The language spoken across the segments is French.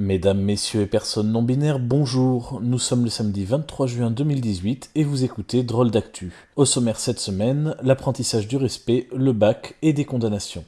Mesdames, messieurs et personnes non binaires, bonjour. Nous sommes le samedi 23 juin 2018 et vous écoutez Drôle d'actu. Au sommaire cette semaine, l'apprentissage du respect, le bac et des condamnations.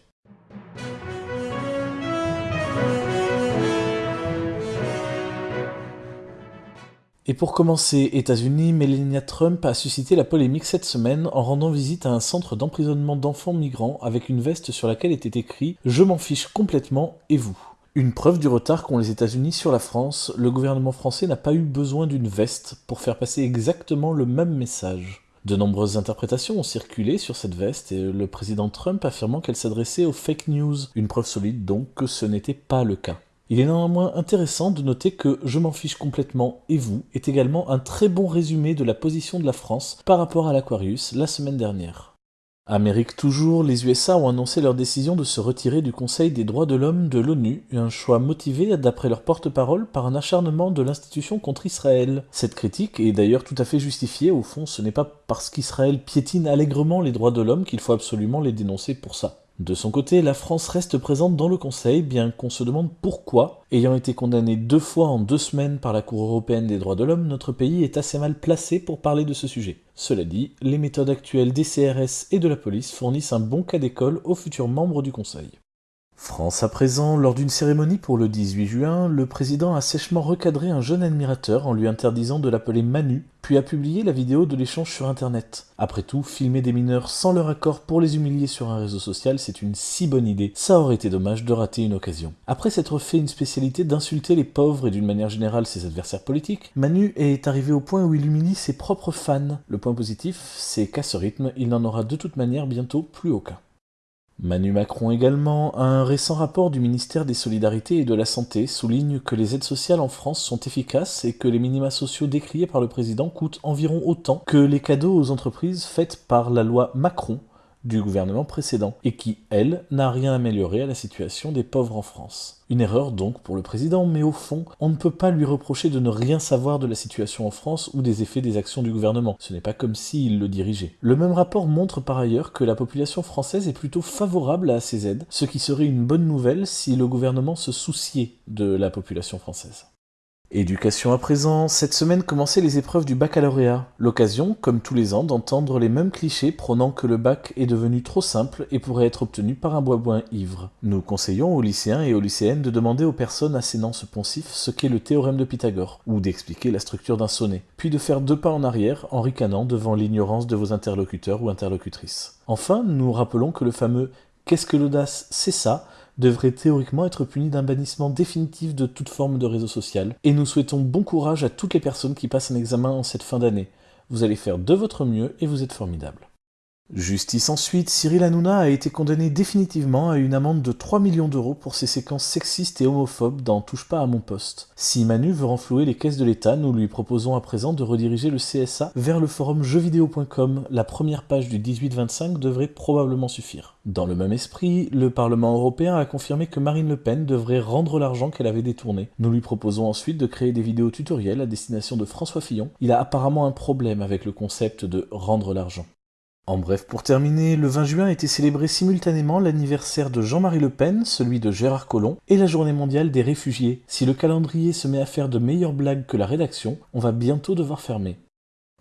Et pour commencer, États-Unis, Melania Trump a suscité la polémique cette semaine en rendant visite à un centre d'emprisonnement d'enfants migrants avec une veste sur laquelle était écrit Je m'en fiche complètement et vous? Une preuve du retard qu'ont les États-Unis sur la France, le gouvernement français n'a pas eu besoin d'une veste pour faire passer exactement le même message. De nombreuses interprétations ont circulé sur cette veste et le président Trump affirmant qu'elle s'adressait aux fake news, une preuve solide donc que ce n'était pas le cas. Il est néanmoins intéressant de noter que Je m'en fiche complètement et vous est également un très bon résumé de la position de la France par rapport à l'Aquarius la semaine dernière. Amérique toujours, les USA ont annoncé leur décision de se retirer du Conseil des droits de l'homme de l'ONU, un choix motivé, d'après leur porte-parole, par un acharnement de l'institution contre Israël. Cette critique est d'ailleurs tout à fait justifiée, au fond ce n'est pas parce qu'Israël piétine allègrement les droits de l'homme qu'il faut absolument les dénoncer pour ça. De son côté, la France reste présente dans le Conseil, bien qu'on se demande pourquoi. Ayant été condamné deux fois en deux semaines par la Cour européenne des droits de l'homme, notre pays est assez mal placé pour parler de ce sujet. Cela dit, les méthodes actuelles des CRS et de la police fournissent un bon cas d'école aux futurs membres du Conseil. France à présent, lors d'une cérémonie pour le 18 juin, le président a sèchement recadré un jeune admirateur en lui interdisant de l'appeler Manu, puis a publié la vidéo de l'échange sur internet. Après tout, filmer des mineurs sans leur accord pour les humilier sur un réseau social, c'est une si bonne idée, ça aurait été dommage de rater une occasion. Après s'être fait une spécialité d'insulter les pauvres et d'une manière générale ses adversaires politiques, Manu est arrivé au point où il humilie ses propres fans. Le point positif, c'est qu'à ce rythme, il n'en aura de toute manière bientôt plus aucun. Manu Macron également, un récent rapport du ministère des Solidarités et de la Santé souligne que les aides sociales en France sont efficaces et que les minima sociaux décriés par le président coûtent environ autant que les cadeaux aux entreprises faites par la loi Macron du gouvernement précédent, et qui, elle, n'a rien amélioré à la situation des pauvres en France. Une erreur donc pour le président, mais au fond, on ne peut pas lui reprocher de ne rien savoir de la situation en France ou des effets des actions du gouvernement. Ce n'est pas comme s'il le dirigeait. Le même rapport montre par ailleurs que la population française est plutôt favorable à ces aides, ce qui serait une bonne nouvelle si le gouvernement se souciait de la population française. Éducation à présent, cette semaine commençaient les épreuves du baccalauréat. L'occasion, comme tous les ans, d'entendre les mêmes clichés prônant que le bac est devenu trop simple et pourrait être obtenu par un bois ivre. Nous conseillons aux lycéens et aux lycéennes de demander aux personnes assénant ce poncif ce qu'est le théorème de Pythagore, ou d'expliquer la structure d'un sonnet, puis de faire deux pas en arrière en ricanant devant l'ignorance de vos interlocuteurs ou interlocutrices. Enfin, nous rappelons que le fameux Qu'est-ce que l'audace? C'est ça devrait théoriquement être puni d'un bannissement définitif de toute forme de réseau social. Et nous souhaitons bon courage à toutes les personnes qui passent un examen en cette fin d'année. Vous allez faire de votre mieux et vous êtes formidables. Justice ensuite, Cyril Hanouna a été condamné définitivement à une amende de 3 millions d'euros pour ses séquences sexistes et homophobes dans Touche pas à mon poste. Si Manu veut renflouer les caisses de l'État, nous lui proposons à présent de rediriger le CSA vers le forum jeuxvideo.com. La première page du 18-25 devrait probablement suffire. Dans le même esprit, le Parlement européen a confirmé que Marine Le Pen devrait rendre l'argent qu'elle avait détourné. Nous lui proposons ensuite de créer des vidéos tutoriels à destination de François Fillon. Il a apparemment un problème avec le concept de rendre l'argent. En bref, pour terminer, le 20 juin été célébré simultanément l'anniversaire de Jean-Marie Le Pen, celui de Gérard Collomb, et la journée mondiale des réfugiés. Si le calendrier se met à faire de meilleures blagues que la rédaction, on va bientôt devoir fermer.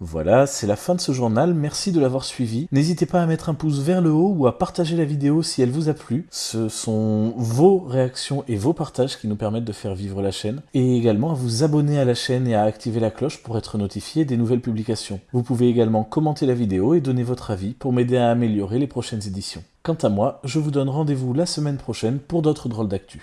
Voilà, c'est la fin de ce journal, merci de l'avoir suivi. N'hésitez pas à mettre un pouce vers le haut ou à partager la vidéo si elle vous a plu. Ce sont vos réactions et vos partages qui nous permettent de faire vivre la chaîne. Et également à vous abonner à la chaîne et à activer la cloche pour être notifié des nouvelles publications. Vous pouvez également commenter la vidéo et donner votre avis pour m'aider à améliorer les prochaines éditions. Quant à moi, je vous donne rendez-vous la semaine prochaine pour d'autres drôles d'actu.